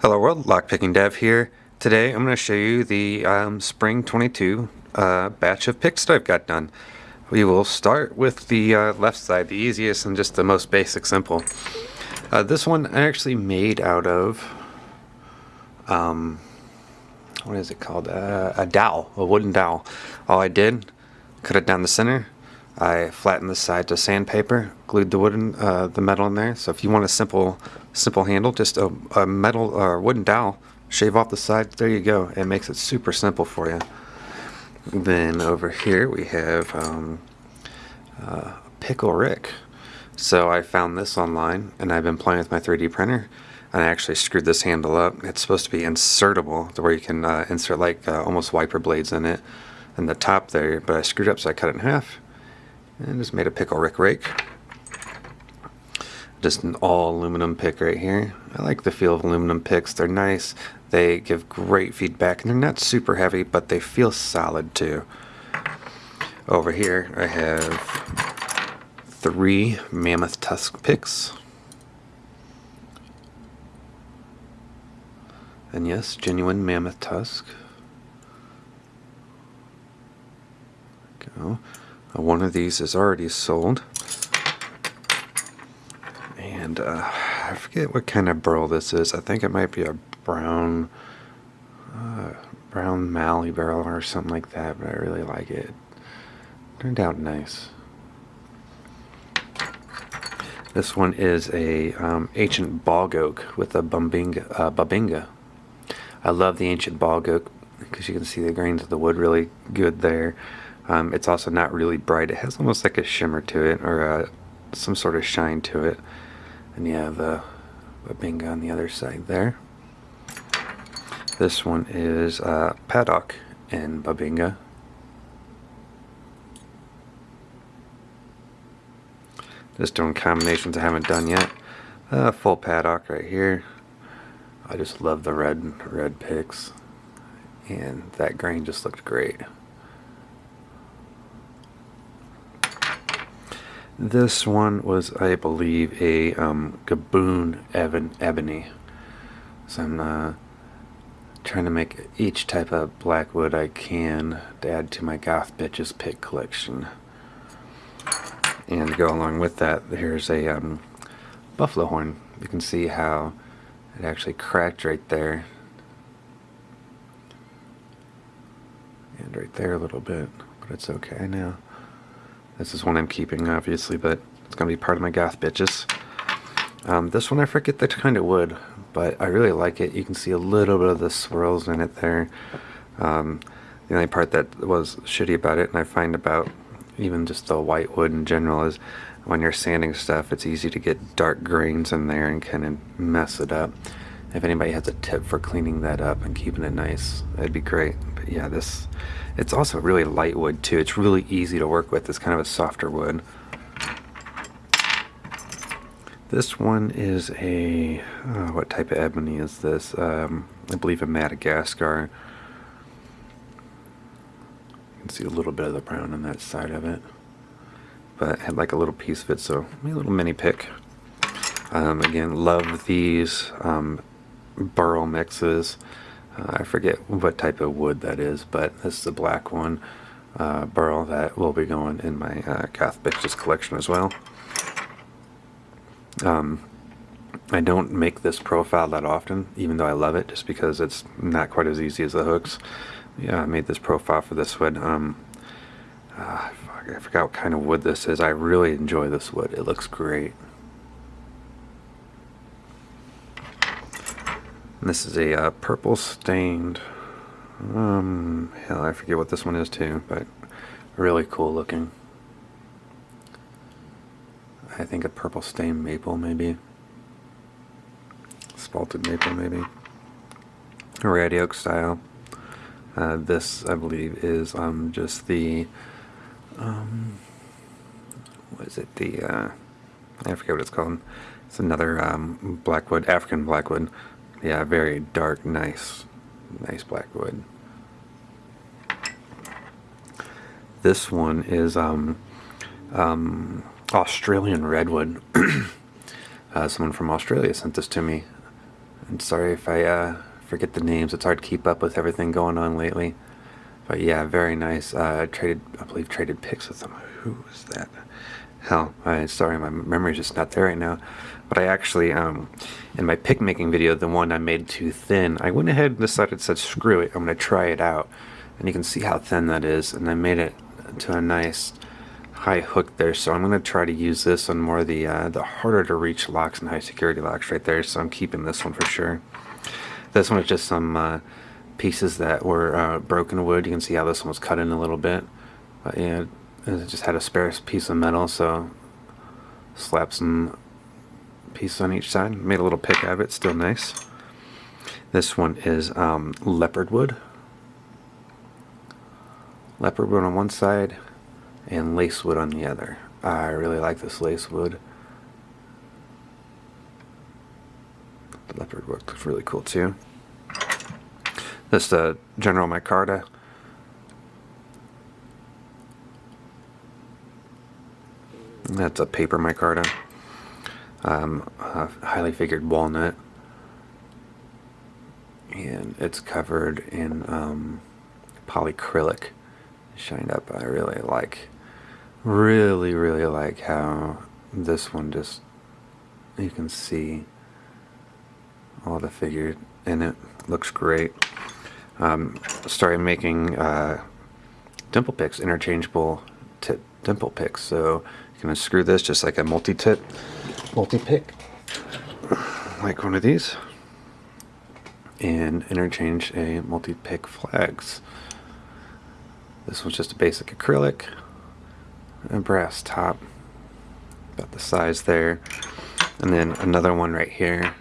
Hello world, Lockpicking Dev here. Today I'm going to show you the um, Spring 22 uh, batch of picks that I've got done. We will start with the uh, left side, the easiest and just the most basic simple. Uh, this one I actually made out of, um, what is it called? Uh, a dowel, a wooden dowel. All I did, cut it down the center, I flattened the side to sandpaper, glued the wooden, uh, the metal in there. So if you want a simple, simple handle, just a, a metal or wooden dowel, shave off the sides. There you go. It makes it super simple for you. Then over here we have um, uh, Pickle Rick. So I found this online, and I've been playing with my 3D printer. And I actually screwed this handle up. It's supposed to be insertable, to where you can uh, insert like uh, almost wiper blades in it, in the top there. But I screwed up, so I cut it in half and just made a pickle rick rake. Just an all aluminum pick right here. I like the feel of aluminum picks. They're nice. They give great feedback and they're not super heavy, but they feel solid too. Over here I have three mammoth tusk picks. And yes, genuine mammoth tusk. Go. Uh, one of these is already sold. And uh, I forget what kind of burl this is. I think it might be a brown, uh, brown mallee burl or something like that, but I really like it. Turned out nice. This one is a um, ancient bog oak with a bumbinga, uh, bubinga. I love the ancient bog oak because you can see the grains of the wood really good there. Um, it's also not really bright. It has almost like a shimmer to it or uh, some sort of shine to it. And you have uh, a Bubinga on the other side there. This one is uh, Padauk in Bubinga. Just doing combinations I haven't done yet. Uh, full padauk right here. I just love the red red picks. And that grain just looked great. This one was, I believe, a um, Gaboon ebony. So I'm uh, trying to make each type of blackwood I can to add to my Goth Bitches pick collection. And to go along with that, here's a um, buffalo horn. You can see how it actually cracked right there. And right there a little bit, but it's okay now. This is one I'm keeping, obviously, but it's going to be part of my goth bitches. Um, this one I forget the kind of wood, but I really like it. You can see a little bit of the swirls in it there. Um, the only part that was shitty about it, and I find about even just the white wood in general, is when you're sanding stuff, it's easy to get dark grains in there and kind of mess it up. If anybody has a tip for cleaning that up and keeping it nice, that'd be great. But yeah, this it's also really light wood too. It's really easy to work with. It's kind of a softer wood. This one is a, oh, what type of ebony is this? Um, I believe a Madagascar. You can see a little bit of the brown on that side of it. But I had like a little piece of it, so a little mini pick. Um, again, love these um, burl mixes. Uh, I forget what type of wood that is, but this is a black one uh, burl that will be going in my uh, Goth Bitches collection as well. Um, I don't make this profile that often, even though I love it, just because it's not quite as easy as the hooks. Yeah, I made this profile for this wood. Um, uh, I forgot what kind of wood this is. I really enjoy this wood. It looks great. This is a uh, purple stained, um, hell, I forget what this one is too, but really cool looking. I think a purple stained maple maybe. Spalted maple maybe. Red oak style. Uh, this, I believe, is um, just the, um, what is it, the, uh, I forget what it's called. It's another um, blackwood, African blackwood. Yeah, very dark, nice, nice black wood. This one is um, um, Australian redwood. uh, someone from Australia sent this to me. And sorry if I uh, forget the names. It's hard to keep up with everything going on lately. But yeah, very nice. Uh, I traded, I believe, traded pics with them. Who was that? Hell, I sorry, my memory's just not there right now. But I actually, um, in my pick making video, the one I made too thin, I went ahead and decided, said, screw it, I'm gonna try it out. And you can see how thin that is, and I made it to a nice high hook there. So I'm gonna try to use this on more of the uh, the harder to reach locks and high security locks right there. So I'm keeping this one for sure. This one is just some uh, pieces that were uh, broken wood. You can see how this one was cut in a little bit. But yeah, it just had a spare piece of metal, so slapped some pieces on each side. Made a little pick out of it, still nice. This one is um, leopard wood. Leopard wood on one side and lace wood on the other. I really like this lace wood. The leopard wood looks really cool too. This uh, General Micarta. That's a paper micarta. Um, highly figured walnut. And it's covered in um, polyacrylic shined up. I really like, really, really like how this one just, you can see all the figure in it. Looks great um, started making uh, dimple picks, interchangeable tip dimple pick. So you can unscrew this just like a multi-tip, multi-pick, like one of these, and interchange a multi-pick flags. This one's just a basic acrylic, a brass top, about the size there. And then another one right here.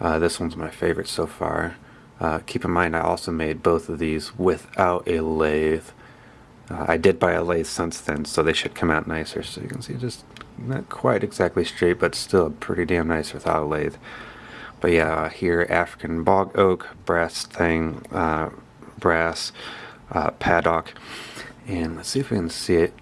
Uh, this one's my favorite so far. Uh, keep in mind I also made both of these without a lathe. Uh, I did buy a lathe since then, so they should come out nicer. So you can see just not quite exactly straight, but still pretty damn nice without a lathe. But yeah, here African bog oak, brass thing, uh, brass uh, padauk. And let's see if we can see it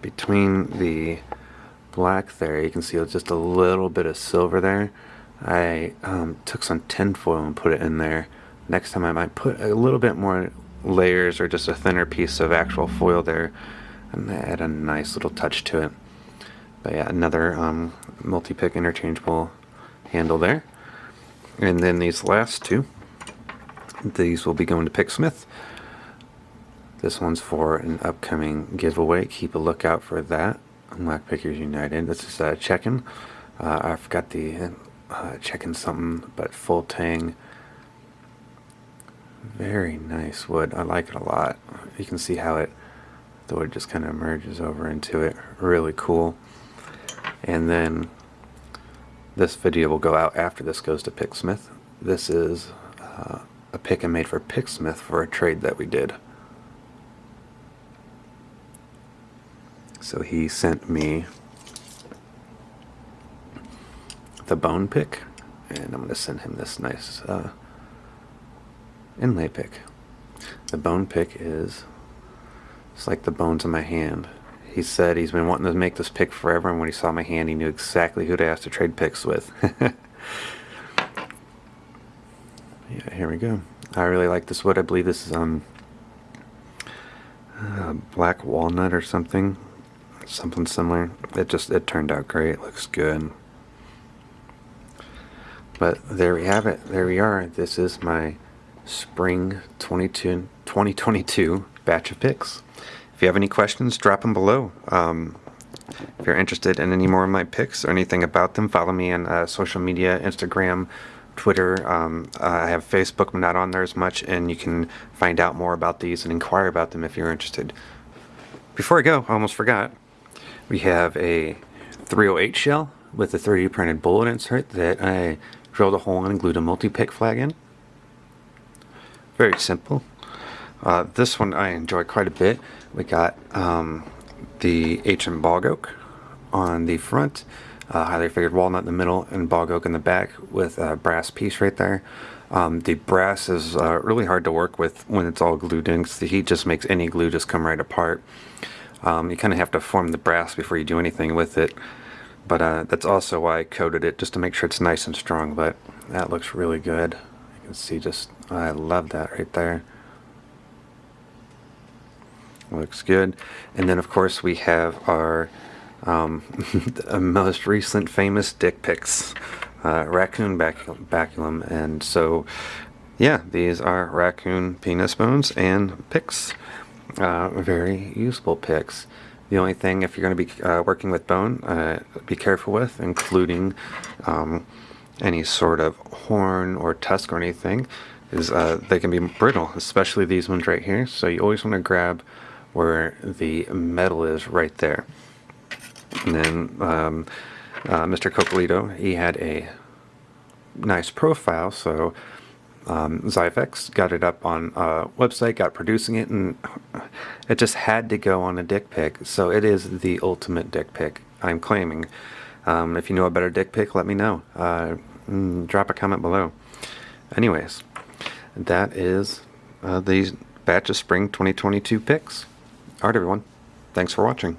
between the black there. You can see just a little bit of silver there. I um, took some tinfoil and put it in there next time I might put a little bit more layers or just a thinner piece of actual foil there and add a nice little touch to it. But yeah, another um, multi-pick interchangeable handle there. And then these last two, these will be going to Picksmith. This one's for an upcoming giveaway. Keep a lookout for that. Lock Pickers United. This is uh, chechen. Uh, I forgot the uh, chechen something, but full tang very nice wood. I like it a lot. You can see how it, the wood just kind of merges over into it. Really cool. And then this video will go out after this goes to Picksmith. This is uh, a pick I made for Picksmith for a trade that we did. So he sent me the bone pick, and I'm going to send him this nice uh, inlay pick. The bone pick is it's like the bones in my hand. He said he's been wanting to make this pick forever, and when he saw my hand, he knew exactly who to ask to trade picks with. yeah, here we go. I really like this wood. I believe this is um uh, black walnut or something, something similar. It just it turned out great. It looks good. But there we have it. There we are. This is my spring 22, 2022 batch of picks. If you have any questions, drop them below. Um, if you're interested in any more of my picks or anything about them, follow me on uh, social media, Instagram, Twitter. Um, I have Facebook, I'm not on there as much, and you can find out more about these and inquire about them if you're interested. Before I go, I almost forgot. We have a 308 shell with a 3D printed bullet insert that I drilled a hole in and glued a multi-pick flag in. Very simple. Uh, this one I enjoy quite a bit. We got um, the H&M bog oak on the front, uh, highly figured walnut in the middle, and bog oak in the back with a brass piece right there. Um, the brass is uh, really hard to work with when it's all glued in because the heat just makes any glue just come right apart. Um, you kind of have to form the brass before you do anything with it. But uh, that's also why I coated it, just to make sure it's nice and strong. But that looks really good. You can see just, I love that right there. Looks good. And then, of course, we have our um, most recent famous dick pics, uh, raccoon baculum, baculum. And so, yeah, these are raccoon penis bones and picks. Uh, very useful picks. The only thing, if you're going to be uh, working with bone, uh, be careful with, including um, any sort of horn or tusk or anything, is uh, they can be brittle, especially these ones right here. So you always want to grab where the metal is right there. And then um, uh, Mr. Cocolito, he had a nice profile, so um, Zyfex got it up on a website, got producing it, and it just had to go on a dick pic. So it is the ultimate dick pic, I'm claiming. Um, if you know a better dick pic, let me know. Uh, mm, drop a comment below. Anyways, that is uh, the batch of spring 2022 picks. Alright everyone, thanks for watching.